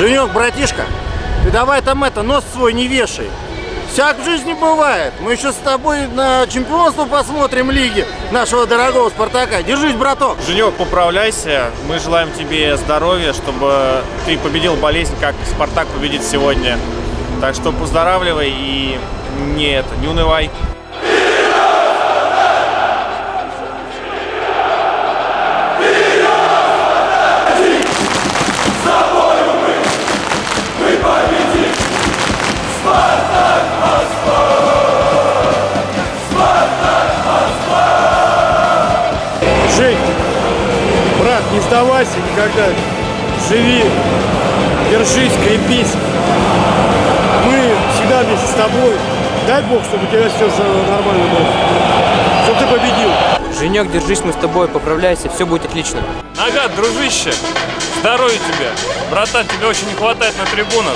Женек, братишка, ты давай там это, нос свой не вешай. Всяк в жизни бывает. Мы еще с тобой на чемпионство посмотрим лиги нашего дорогого Спартака. Держись, браток. Женек, поправляйся. Мы желаем тебе здоровья, чтобы ты победил болезнь, как Спартак победит сегодня. Так что поздоравливай и не это, не унывай. Не сдавайся никогда. Живи, держись, крепись. Мы всегда вместе с тобой. Дай Бог, чтобы у тебя все нормально было. Чтобы ты победил. Женек, держись, мы с тобой, поправляйся, все будет отлично. Нагад, дружище, здоровья тебе. Братан, тебе очень не хватает на трибунах.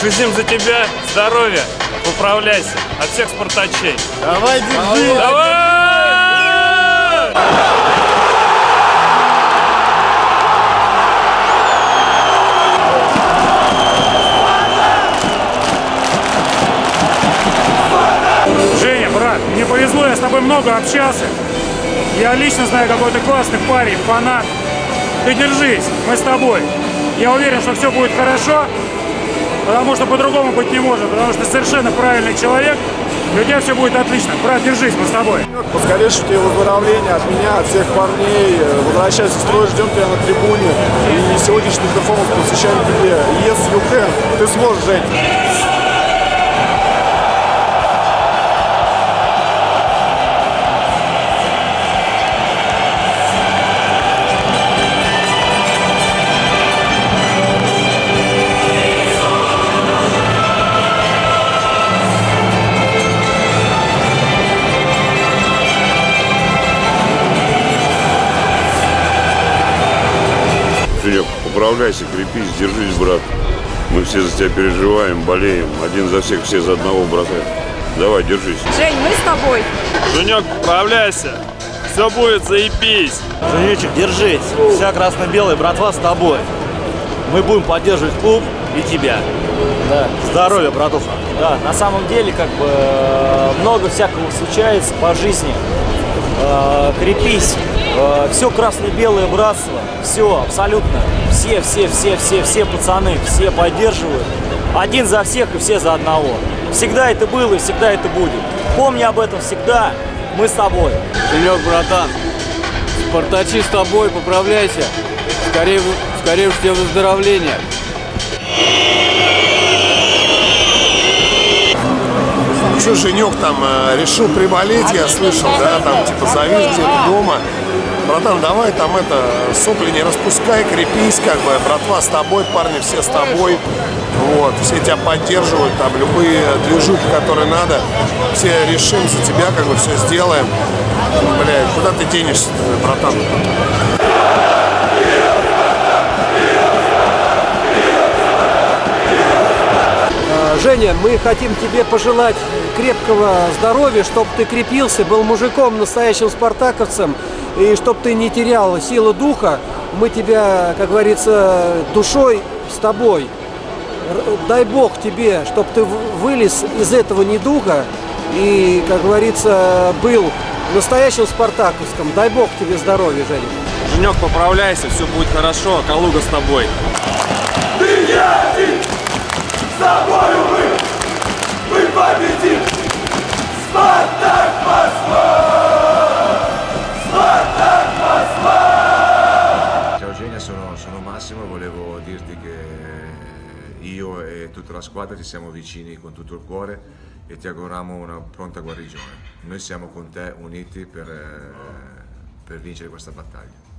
Шизим за тебя, здоровья, поправляйся. От всех спартачей. Давай, держи. Давай! Повезло, я с тобой много общался. Я лично знаю, какой ты классный парень, фанат. Ты держись, мы с тобой. Я уверен, что все будет хорошо, потому что по-другому быть не может, потому что ты совершенно правильный человек, и у тебя все будет отлично. Брат, держись, мы с тобой. Поскорейшего тебе выздоровления от меня, от всех парней. Возвращайся в строй, ждем тебя на трибуне. И сегодняшний перформанс посвящаем тебе. Yes, you can. Ты сможешь, Жень. Женек, поправляйся, крепись, держись, брат. Мы все за тебя переживаем, болеем. Один за всех, все за одного, брата. Давай, держись. Жень, мы с тобой. Женек, поправляйся. Все будет, заебись. Женечек, держись. Вся красно-белая братва с тобой. Мы будем поддерживать клуб и тебя. Да. Здоровья, братуха. Да, на самом деле, как бы, э, много всякого случается по жизни. Э, Крепись. Все красно-белое братство. Все, абсолютно. Все, все, все, все, все пацаны, все поддерживают. Один за всех и все за одного. Всегда это было и всегда это будет. Помни об этом всегда. Мы с тобой. Женек, братан. Спартачи с тобой, поправляйся. Скорее, скорее тебе выздоровления. Что, Женек там э, решил приболеть, я слышал, да, там типа завис где-то дома. Братан, давай там это, сопли не распускай, крепись, как бы, братва с тобой, парни все с тобой. Вот, все тебя поддерживают, там любые движухи, которые надо, все решим за тебя, как бы все сделаем. Бля, куда ты денешься, братан? Женя, мы хотим тебе пожелать крепкого здоровья, чтобы ты крепился, был мужиком, настоящим спартаковцем, и чтобы ты не терял силы духа. Мы тебя, как говорится, душой с тобой. Дай Бог тебе, чтобы ты вылез из этого недуга и, как говорится, был настоящим спартаковским. Дай Бог тебе здоровья, Женя. Женек, поправляйся, все будет хорошо. Калуга с тобой. Ciao Genia, sono, sono Massimo, volevo dirti che io e tutta la squadra ti siamo vicini con tutto il cuore e ti auguriamo una pronta guarigione. Noi siamo con te uniti per, eh, per vincere questa battaglia.